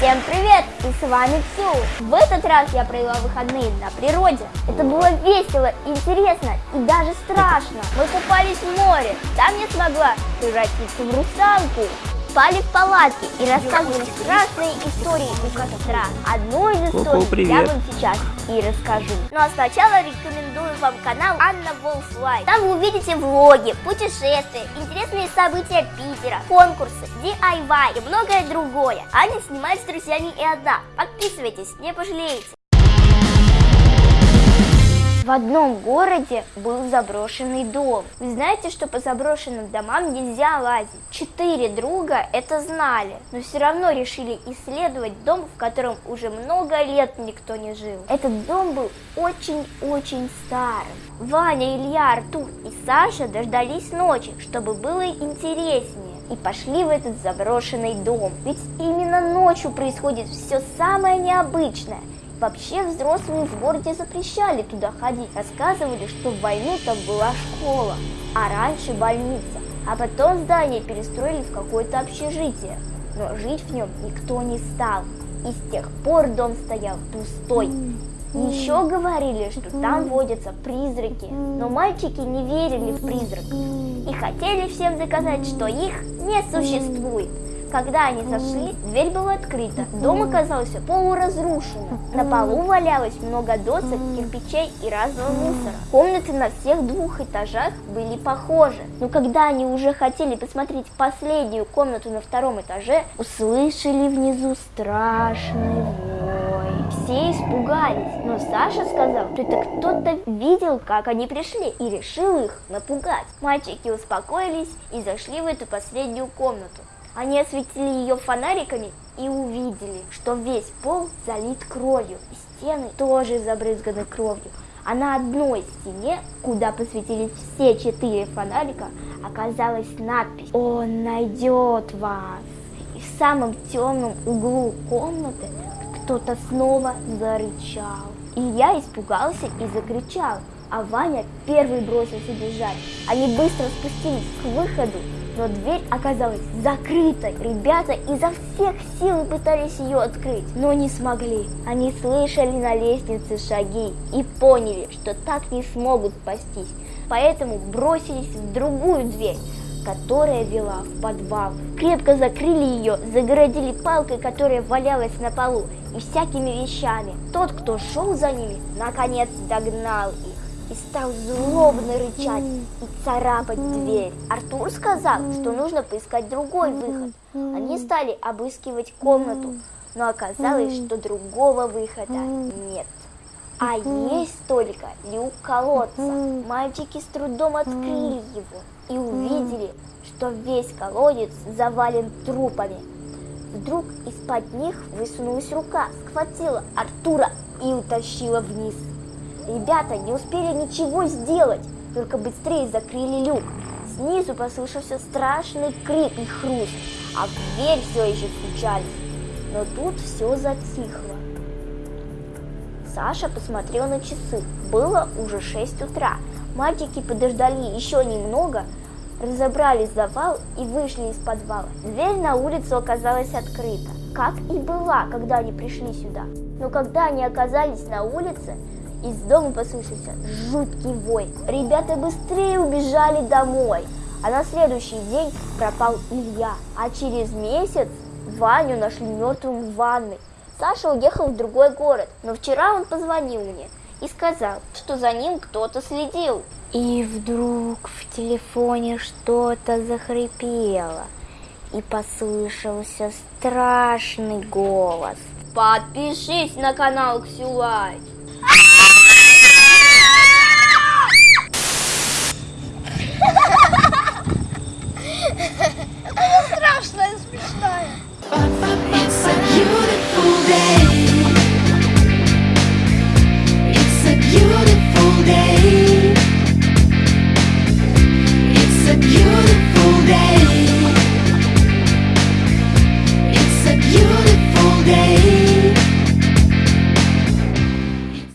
Всем привет! И с вами Ксю. В этот раз я провела выходные на природе. Это было весело, интересно и даже страшно. Мы купались в море. Там я смогла превратиться в русалку спали в палатке и рассказывали страшные истории у костра. Одну из историй Ку-ку, я привет. вам сейчас и расскажу. Ну а сначала рекомендую вам канал Anna Wolf Life. Там вы увидите влоги, путешествия, интересные события Питера, конкурсы, DIY и многое другое. Аня снимает с друзьями и одна. Подписывайтесь, не пожалеете. В одном городе был заброшенный дом. Вы знаете, что по заброшенным домам нельзя лазить? Четыре друга это знали, но все равно решили исследовать дом, в котором уже много лет никто не жил. Этот дом был очень-очень старым. Ваня, Илья, Артур и Саша дождались ночи, чтобы было интереснее, и пошли в этот заброшенный дом. Ведь именно ночью происходит все самое необычное. Вообще взрослые в городе запрещали туда ходить. Рассказывали, что в войну там была школа, а раньше больница. А потом здание перестроили в какое-то общежитие. Но жить в нем никто не стал. И с тех пор дом стоял пустой. Еще говорили, что там водятся призраки. Но мальчики не верили в призраков. И хотели всем доказать, что их не существует. Когда они зашли, дверь была открыта. Дом оказался полуразрушенным. На полу валялось много досок, кирпичей и разного мусора. Комнаты на всех двух этажах были похожи. Но когда они уже хотели посмотреть последнюю комнату на втором этаже, услышали внизу страшный вой. Все испугались, но Саша сказал, что это кто-то видел, как они пришли, и решил их напугать. Мальчики успокоились и зашли в эту последнюю комнату. Они осветили ее фонариками и увидели, что весь пол залит кровью, и стены тоже забрызганы кровью. А на одной стене, куда посветились все четыре фонарика, оказалась надпись «Он найдет вас». И в самом темном углу комнаты кто-то снова зарычал. И я испугался и закричал, а Ваня первый бросился бежать. Они быстро спустились к выходу, но дверь оказалась закрытой. Ребята изо всех сил пытались ее открыть, но не смогли. Они слышали на лестнице шаги и поняли, что так не смогут спастись. Поэтому бросились в другую дверь, которая вела в подвал. Крепко закрыли ее, загородили палкой, которая валялась на полу, и всякими вещами. Тот, кто шел за ними, наконец догнал их и стал злобно рычать и царапать дверь. Артур сказал, что нужно поискать другой выход. Они стали обыскивать комнату, но оказалось, что другого выхода нет. А есть только люк колодца. Мальчики с трудом открыли его и увидели, что весь колодец завален трупами. Вдруг из-под них высунулась рука, схватила Артура и утащила вниз. Ребята не успели ничего сделать, только быстрее закрыли люк. Снизу послышался страшный крик и хруст, а в дверь все еще стучали. Но тут все затихло. Саша посмотрел на часы. Было уже 6 утра. Мальчики подождали еще немного, разобрали завал и вышли из подвала. Дверь на улицу оказалась открыта, как и была, когда они пришли сюда. Но когда они оказались на улице, из дома послышался жуткий вой. Ребята быстрее убежали домой. А на следующий день пропал Илья. А через месяц Ваню нашли мертвым в ванной. Саша уехал в другой город, но вчера он позвонил мне и сказал, что за ним кто-то следил. И вдруг в телефоне что-то захрипело, и послышался страшный голос. Подпишись на канал Ксюлай. day.